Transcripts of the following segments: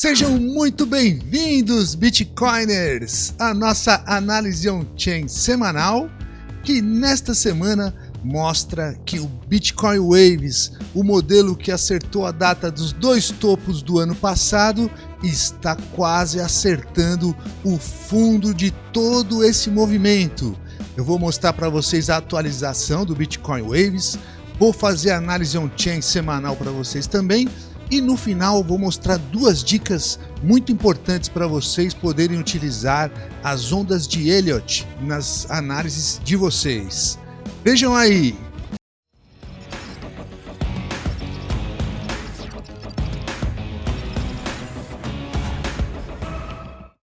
Sejam muito bem-vindos, Bitcoiners, à nossa análise on-chain semanal, que nesta semana mostra que o Bitcoin Waves, o modelo que acertou a data dos dois topos do ano passado, está quase acertando o fundo de todo esse movimento. Eu vou mostrar para vocês a atualização do Bitcoin Waves, vou fazer a análise on-chain semanal para vocês também e no final vou mostrar duas dicas muito importantes para vocês poderem utilizar as ondas de Elliott nas análises de vocês. Vejam aí!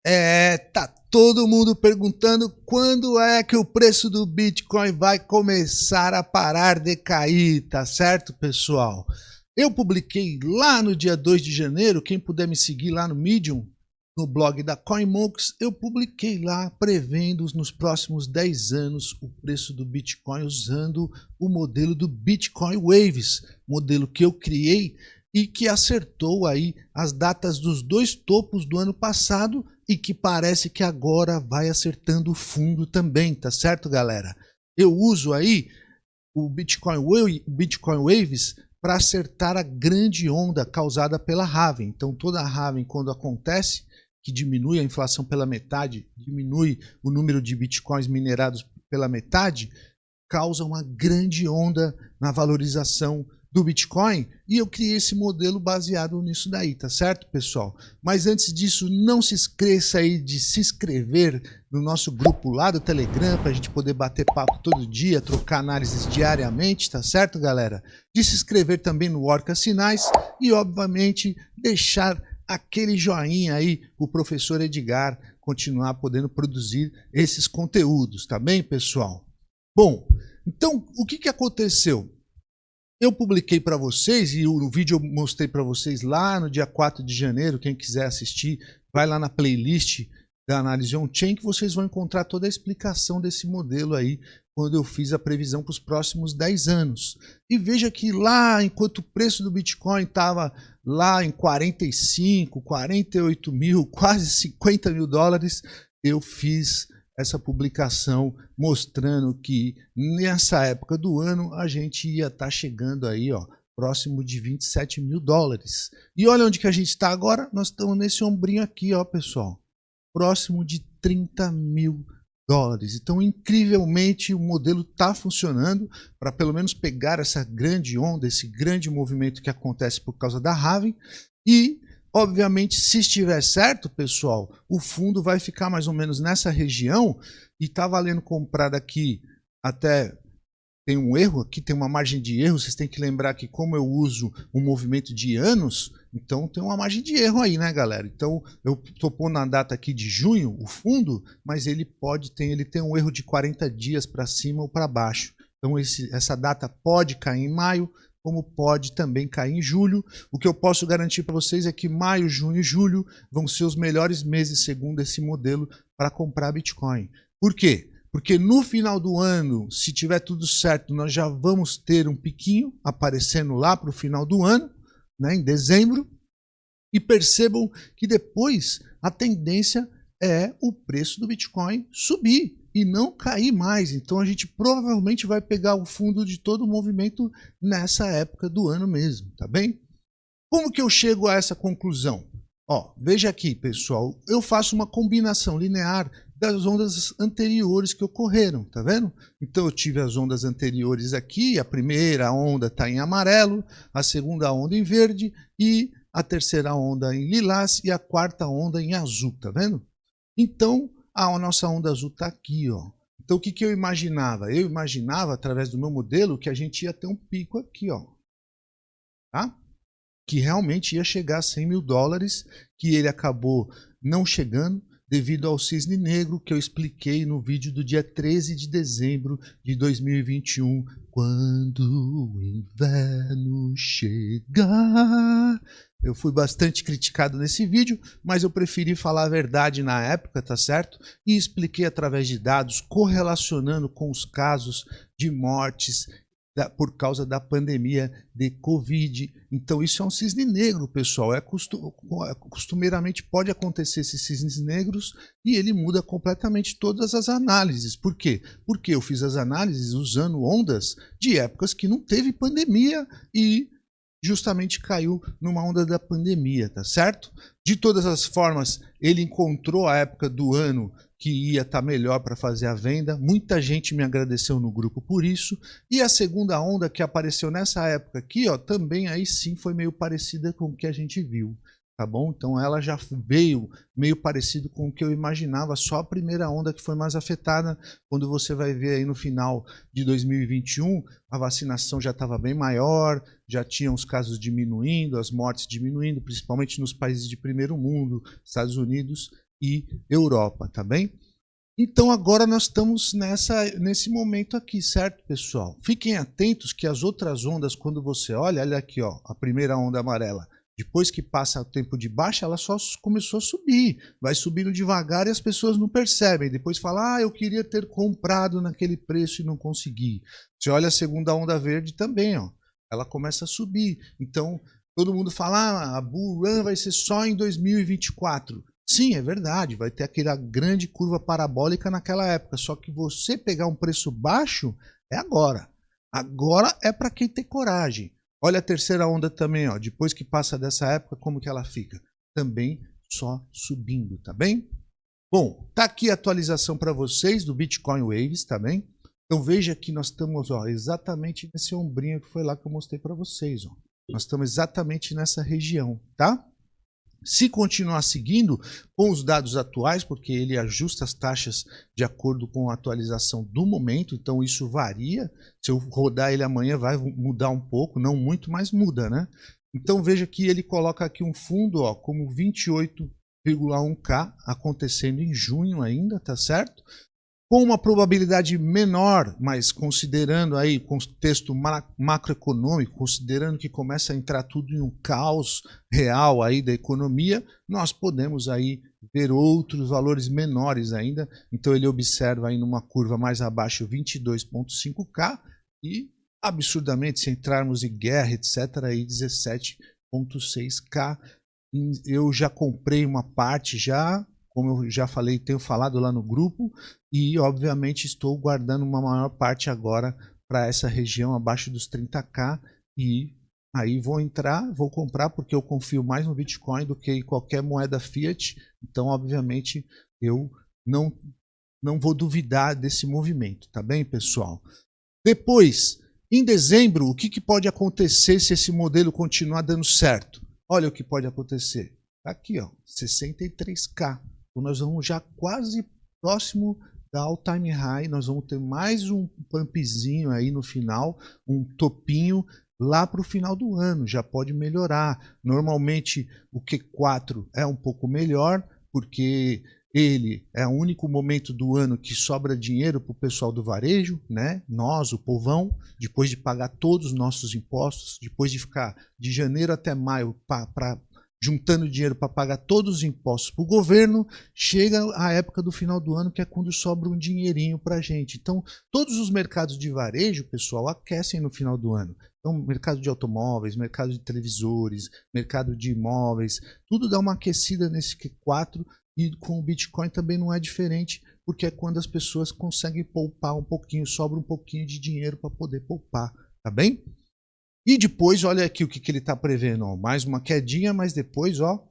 É, tá todo mundo perguntando quando é que o preço do Bitcoin vai começar a parar de cair, tá certo, pessoal? Eu publiquei lá no dia 2 de janeiro, quem puder me seguir lá no Medium, no blog da CoinMonks, eu publiquei lá prevendo nos próximos 10 anos o preço do Bitcoin usando o modelo do Bitcoin Waves, modelo que eu criei e que acertou aí as datas dos dois topos do ano passado e que parece que agora vai acertando o fundo também, tá certo, galera? Eu uso aí o Bitcoin, Bitcoin Waves para acertar a grande onda causada pela Raven. Então toda a Raven quando acontece, que diminui a inflação pela metade, diminui o número de bitcoins minerados pela metade, causa uma grande onda na valorização do Bitcoin e eu criei esse modelo baseado nisso daí, tá certo, pessoal? Mas antes disso, não se esqueça aí de se inscrever no nosso grupo lá do Telegram para a gente poder bater papo todo dia, trocar análises diariamente, tá certo, galera? De se inscrever também no Orca Sinais e, obviamente, deixar aquele joinha aí o professor Edgar continuar podendo produzir esses conteúdos, tá bem, pessoal? Bom, então, o que, que aconteceu? Eu publiquei para vocês e o vídeo eu mostrei para vocês lá no dia 4 de janeiro. Quem quiser assistir, vai lá na playlist da análise on-chain que vocês vão encontrar toda a explicação desse modelo aí quando eu fiz a previsão para os próximos 10 anos. E veja que lá, enquanto o preço do Bitcoin estava lá em 45, 48 mil, quase 50 mil dólares, eu fiz essa publicação mostrando que nessa época do ano a gente ia estar tá chegando aí, ó, próximo de 27 mil dólares. E olha onde que a gente está agora, nós estamos nesse ombrinho aqui, ó, pessoal, próximo de 30 mil dólares. Então, incrivelmente, o modelo está funcionando para pelo menos pegar essa grande onda, esse grande movimento que acontece por causa da Raven e Obviamente, se estiver certo, pessoal, o fundo vai ficar mais ou menos nessa região e está valendo comprar daqui até tem um erro aqui, tem uma margem de erro, vocês têm que lembrar que como eu uso um movimento de anos, então tem uma margem de erro aí, né, galera? Então eu estou pondo a data aqui de junho, o fundo, mas ele pode ter, ele tem um erro de 40 dias para cima ou para baixo. Então esse, essa data pode cair em maio, como pode também cair em julho. O que eu posso garantir para vocês é que maio, junho e julho vão ser os melhores meses, segundo esse modelo, para comprar Bitcoin. Por quê? Porque no final do ano, se tiver tudo certo, nós já vamos ter um piquinho aparecendo lá para o final do ano, né, em dezembro. E percebam que depois a tendência é o preço do Bitcoin subir e não cair mais. Então a gente provavelmente vai pegar o fundo de todo o movimento nessa época do ano mesmo, tá bem? Como que eu chego a essa conclusão? Ó, veja aqui, pessoal, eu faço uma combinação linear das ondas anteriores que ocorreram, tá vendo? Então eu tive as ondas anteriores aqui, a primeira onda está em amarelo, a segunda onda em verde e a terceira onda em lilás e a quarta onda em azul, tá vendo? Então, a nossa onda azul está aqui, ó. Então o que, que eu imaginava? Eu imaginava, através do meu modelo, que a gente ia ter um pico aqui, ó. Tá? Que realmente ia chegar a 100 mil dólares, que ele acabou não chegando devido ao cisne negro que eu expliquei no vídeo do dia 13 de dezembro de 2021, quando o inverno chegar. Eu fui bastante criticado nesse vídeo, mas eu preferi falar a verdade na época, tá certo? E expliquei através de dados, correlacionando com os casos de mortes da, por causa da pandemia de Covid. Então isso é um cisne negro, pessoal. É costumeiramente pode acontecer esses cisnes negros e ele muda completamente todas as análises. Por quê? Porque eu fiz as análises usando ondas de épocas que não teve pandemia e justamente caiu numa onda da pandemia, tá certo? De todas as formas, ele encontrou a época do ano que ia estar tá melhor para fazer a venda. Muita gente me agradeceu no grupo por isso. E a segunda onda que apareceu nessa época aqui, ó, também aí sim foi meio parecida com o que a gente viu. Tá bom? Então ela já veio meio parecido com o que eu imaginava, só a primeira onda que foi mais afetada. Quando você vai ver aí no final de 2021, a vacinação já estava bem maior, já tinham os casos diminuindo, as mortes diminuindo, principalmente nos países de primeiro mundo, Estados Unidos e Europa, tá bem? Então agora nós estamos nessa, nesse momento aqui, certo, pessoal? Fiquem atentos que as outras ondas, quando você olha, olha aqui, ó, a primeira onda amarela, depois que passa o tempo de baixa, ela só começou a subir. Vai subindo devagar e as pessoas não percebem. Depois fala, ah, eu queria ter comprado naquele preço e não consegui. Você olha a segunda onda verde também, ó, ela começa a subir. Então, todo mundo fala, ah, a Bull Run vai ser só em 2024. Sim, é verdade, vai ter aquela grande curva parabólica naquela época, só que você pegar um preço baixo é agora. Agora é para quem tem coragem. Olha a terceira onda também, ó, depois que passa dessa época, como que ela fica? Também só subindo, tá bem? Bom, tá aqui a atualização para vocês do Bitcoin Waves, tá bem? Então veja que nós estamos ó, exatamente nesse ombrinho que foi lá que eu mostrei para vocês. Ó. Nós estamos exatamente nessa região, tá? Se continuar seguindo com os dados atuais, porque ele ajusta as taxas de acordo com a atualização do momento, então isso varia. Se eu rodar ele amanhã vai mudar um pouco, não muito, mas muda, né? Então veja que ele coloca aqui um fundo ó, como 28,1K acontecendo em junho ainda, tá certo? Com uma probabilidade menor, mas considerando aí o contexto macroeconômico, considerando que começa a entrar tudo em um caos real aí da economia, nós podemos aí ver outros valores menores ainda. Então ele observa aí numa curva mais abaixo 22.5K e absurdamente se entrarmos em guerra, etc, aí 17.6K. Eu já comprei uma parte já como eu já falei, tenho falado lá no grupo, e obviamente estou guardando uma maior parte agora para essa região abaixo dos 30k e aí vou entrar, vou comprar porque eu confio mais no Bitcoin do que em qualquer moeda fiat, então obviamente eu não não vou duvidar desse movimento, tá bem, pessoal? Depois, em dezembro, o que, que pode acontecer se esse modelo continuar dando certo? Olha o que pode acontecer. Aqui, ó, 63k. Nós vamos já quase próximo da all time high, nós vamos ter mais um pumpzinho aí no final, um topinho lá para o final do ano, já pode melhorar. Normalmente o Q4 é um pouco melhor, porque ele é o único momento do ano que sobra dinheiro para o pessoal do varejo, né? nós, o povão, depois de pagar todos os nossos impostos, depois de ficar de janeiro até maio para juntando dinheiro para pagar todos os impostos para o governo, chega a época do final do ano, que é quando sobra um dinheirinho para a gente. Então, todos os mercados de varejo, pessoal, aquecem no final do ano. Então, mercado de automóveis, mercado de televisores, mercado de imóveis, tudo dá uma aquecida nesse Q4 e com o Bitcoin também não é diferente, porque é quando as pessoas conseguem poupar um pouquinho, sobra um pouquinho de dinheiro para poder poupar, tá bem? E depois, olha aqui o que, que ele está prevendo. Ó, mais uma quedinha, mas depois ó,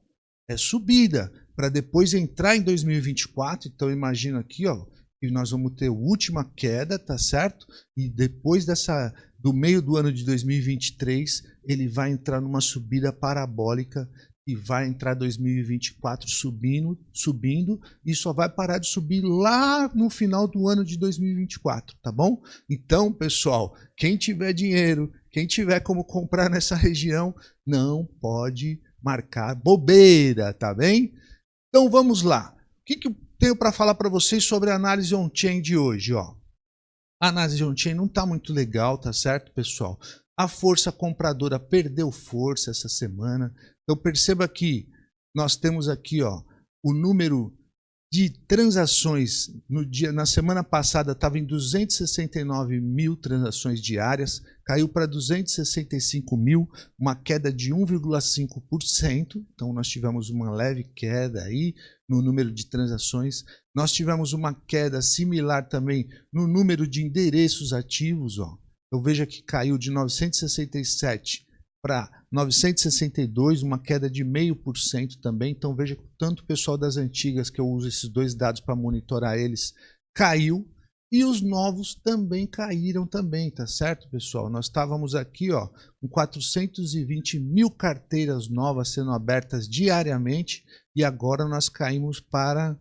é subida. Para depois entrar em 2024. Então imagina aqui ó, que nós vamos ter a última queda, tá certo? E depois dessa do meio do ano de 2023, ele vai entrar numa subida parabólica e vai entrar 2024 subindo, subindo e só vai parar de subir lá no final do ano de 2024, tá bom? Então, pessoal, quem tiver dinheiro, quem tiver como comprar nessa região, não pode marcar bobeira, tá bem? Então vamos lá. O que, que eu tenho para falar para vocês sobre a análise on-chain de hoje? Ó? A análise on-chain não está muito legal, tá certo, pessoal? A força compradora perdeu força essa semana. Então perceba que nós temos aqui ó, o número de transações no dia na semana passada estava em 269 mil transações diárias, caiu para 265 mil, uma queda de 1,5%. Então nós tivemos uma leve queda aí no número de transações. Nós tivemos uma queda similar também no número de endereços ativos. Ó. Eu vejo que caiu de 967 para 962, uma queda de 0,5% também. Então veja que tanto o pessoal das antigas, que eu uso esses dois dados para monitorar eles, caiu. E os novos também caíram também, tá certo, pessoal? Nós estávamos aqui ó, com 420 mil carteiras novas sendo abertas diariamente e agora nós caímos para,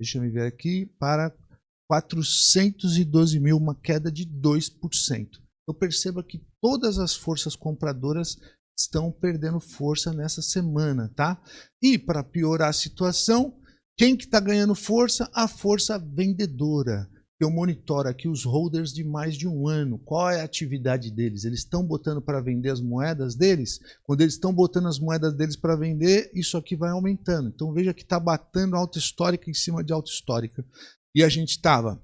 deixa eu ver aqui, para 412 mil, uma queda de 2% eu percebo que todas as forças compradoras estão perdendo força nessa semana, tá? E para piorar a situação, quem que está ganhando força? A força vendedora. Eu monitoro aqui os holders de mais de um ano. Qual é a atividade deles? Eles estão botando para vender as moedas deles? Quando eles estão botando as moedas deles para vender, isso aqui vai aumentando. Então veja que está batendo alta histórica em cima de alta histórica. E a gente estava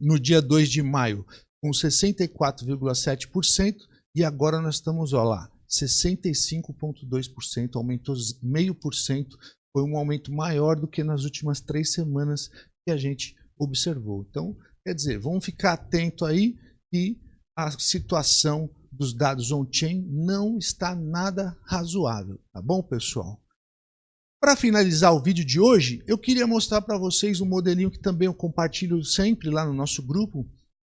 no dia 2 de maio com 64,7% e agora nós estamos ó lá, 65,2%, aumentou meio por cento, foi um aumento maior do que nas últimas três semanas que a gente observou. Então, quer dizer, vamos ficar atento aí e a situação dos dados on-chain não está nada razoável, tá bom, pessoal? Para finalizar o vídeo de hoje, eu queria mostrar para vocês um modelinho que também eu compartilho sempre lá no nosso grupo,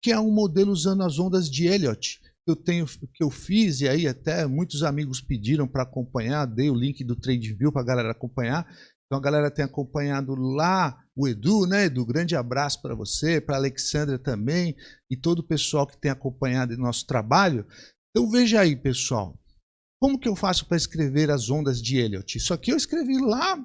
que é um modelo usando as ondas de Elliott. Eu tenho, que eu fiz e aí até muitos amigos pediram para acompanhar, dei o link do TradeView para a galera acompanhar. Então a galera tem acompanhado lá o Edu, né? Edu, grande abraço para você, para Alexandra também e todo o pessoal que tem acompanhado nosso trabalho. Então veja aí, pessoal. Como que eu faço para escrever as ondas de Elliott? Isso aqui eu escrevi lá,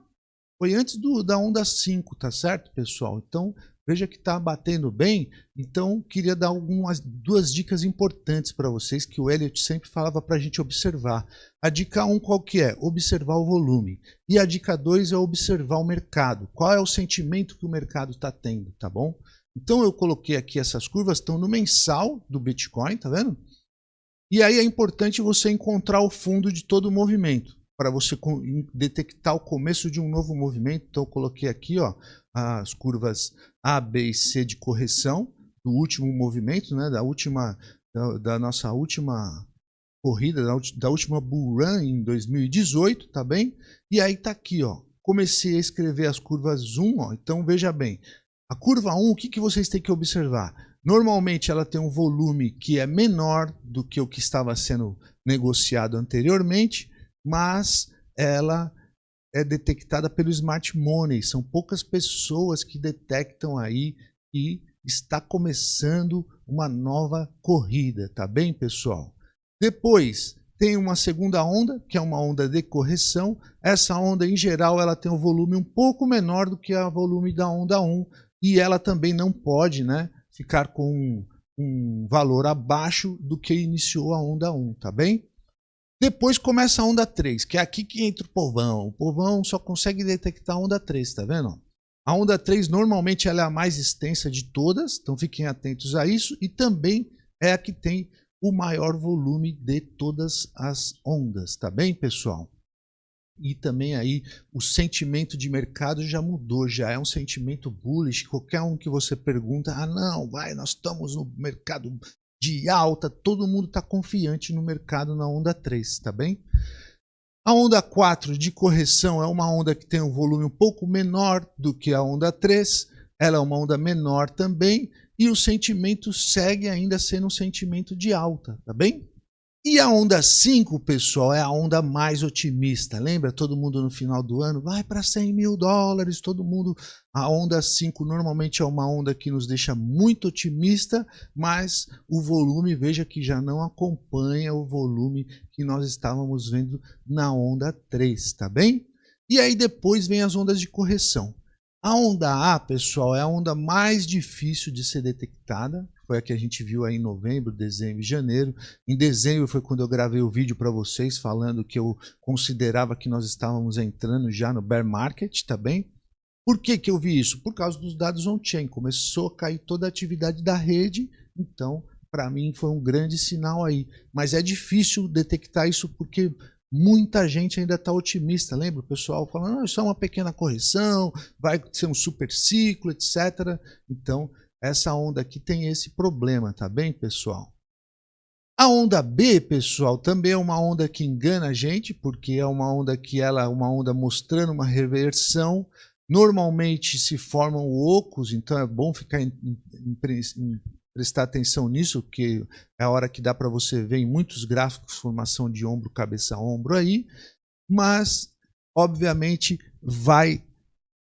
foi antes do, da onda 5, tá certo, pessoal? Então Veja que está batendo bem, então queria dar algumas duas dicas importantes para vocês que o Elliot sempre falava para a gente observar. A dica 1 um, qual que é? Observar o volume. E a dica 2 é observar o mercado. Qual é o sentimento que o mercado está tendo, tá bom? Então eu coloquei aqui essas curvas, estão no mensal do Bitcoin, tá vendo? E aí é importante você encontrar o fundo de todo o movimento para você detectar o começo de um novo movimento. Então eu coloquei aqui ó, as curvas A, B e C de correção do último movimento, né, da, última, da, da nossa última corrida, da, da, última bull run em 2018, tá bem? E aí tá aqui, ó, comecei a escrever as curvas 1, ó, então veja bem, a curva 1, o que, que vocês têm que observar? Normalmente ela tem um volume que é menor do que o que estava sendo negociado anteriormente, mas ela é detectada pelo Smart Money. São poucas pessoas que detectam aí e está começando uma nova corrida, tá bem, pessoal? Depois tem uma segunda onda, que é uma onda de correção. Essa onda, em geral, ela tem um volume um pouco menor do que o volume da onda 1 e ela também não pode né, ficar com um, valor abaixo do que iniciou a onda 1, tá bem? Depois começa a onda 3, que é aqui que entra o povão. O povão só consegue detectar a onda 3, tá vendo? A onda 3 normalmente ela é a mais extensa de todas, então fiquem atentos a isso. E também é a que tem o maior volume de todas as ondas, tá bem, pessoal? E também aí o sentimento de mercado já mudou, já é um sentimento bullish. Qualquer um que você pergunta, ah não, vai, nós estamos no mercado de alta, todo mundo está confiante no mercado na onda 3, tá bem? A onda 4 de correção é uma onda que tem um volume um pouco menor do que a onda 3, ela é uma onda menor também, e o sentimento segue ainda sendo um sentimento de alta, tá bem? E a onda 5, pessoal, é a onda mais otimista. Lembra? Todo mundo no final do ano vai para 100 mil dólares, todo mundo. A onda 5 normalmente é uma onda que nos deixa muito otimista, mas o volume, veja que já não acompanha o volume que nós estávamos vendo na onda 3, tá bem? E aí depois vem as ondas de correção. A onda A, pessoal, é a onda mais difícil de ser detectada, foi a que a gente viu aí em novembro, dezembro e janeiro. Em dezembro foi quando eu gravei o vídeo para vocês falando que eu considerava que nós estávamos entrando já no bear market, tá bem? Por que, que eu vi isso? Por causa dos dados on-chain. Começou a cair toda a atividade da rede, então, para mim, foi um grande sinal aí. Mas é difícil detectar isso porque muita gente ainda está otimista. Lembra o pessoal falando, isso é uma pequena correção, vai ser um super ciclo, etc. Então, essa onda aqui tem esse problema, tá bem, pessoal? A onda B, pessoal, também é uma onda que engana a gente, porque é uma onda que ela é uma onda mostrando uma reversão. Normalmente se formam ocos, então é bom ficar em, em, em, prestar atenção nisso, porque é a hora que dá para você ver em muitos gráficos formação de ombro, cabeça, ombro aí, mas obviamente vai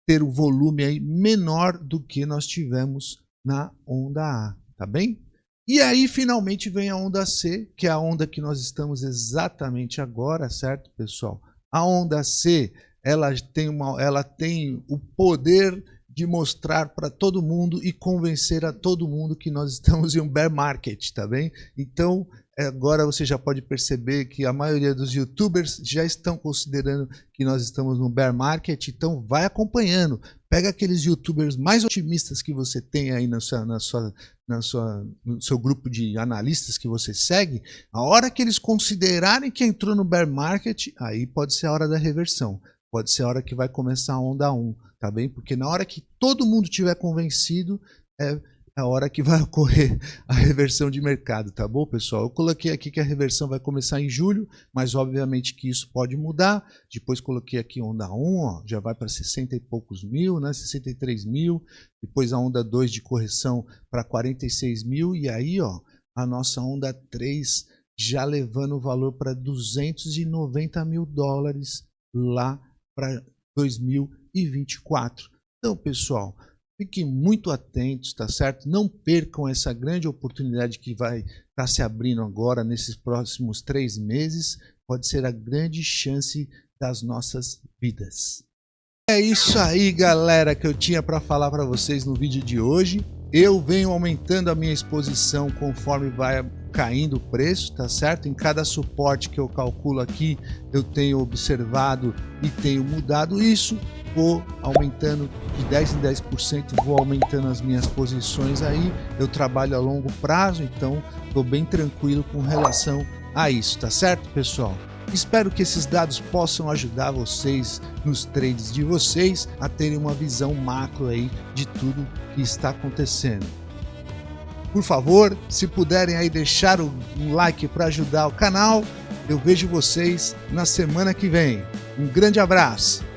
ter o um volume aí menor do que nós tivemos na onda A, tá bem? E aí finalmente vem a onda C, que é a onda que nós estamos exatamente agora, certo, pessoal? A onda C, ela tem, uma, ela tem o poder de mostrar para todo mundo e convencer a todo mundo que nós estamos em um bear market, tá bem? Então, agora você já pode perceber que a maioria dos youtubers já estão considerando que nós estamos no bear market, então vai acompanhando, Pega aqueles youtubers mais otimistas que você tem aí na sua, na sua, na sua, no seu grupo de analistas que você segue. A hora que eles considerarem que entrou no bear market, aí pode ser a hora da reversão. Pode ser a hora que vai começar a onda 1, tá bem? Porque na hora que todo mundo tiver convencido, é, a hora que vai ocorrer a reversão de mercado, tá bom, pessoal? Eu coloquei aqui que a reversão vai começar em julho, mas obviamente que isso pode mudar. Depois coloquei aqui onda 1, ó, já vai para 60 e poucos mil, né? 63 mil. Depois a onda 2 de correção para 46 mil. E aí, ó, a nossa onda 3 já levando o valor para 290 mil dólares lá para 2024. Então, pessoal, Fiquem muito atentos, tá certo? Não percam essa grande oportunidade que vai estar tá se abrindo agora nesses próximos três meses. Pode ser a grande chance das nossas vidas. É isso aí, galera, que eu tinha para falar para vocês no vídeo de hoje. Eu venho aumentando a minha exposição conforme vai caindo o preço, tá certo? Em cada suporte que eu calculo aqui, eu tenho observado e tenho mudado isso vou aumentando de 10 em 10%, vou aumentando as minhas posições aí. Eu trabalho a longo prazo, então estou bem tranquilo com relação a isso, tá certo, pessoal? Espero que esses dados possam ajudar vocês nos trades de vocês a terem uma visão macro aí de tudo que está acontecendo. Por favor, se puderem aí deixar um like para ajudar o canal, eu vejo vocês na semana que vem. Um grande abraço!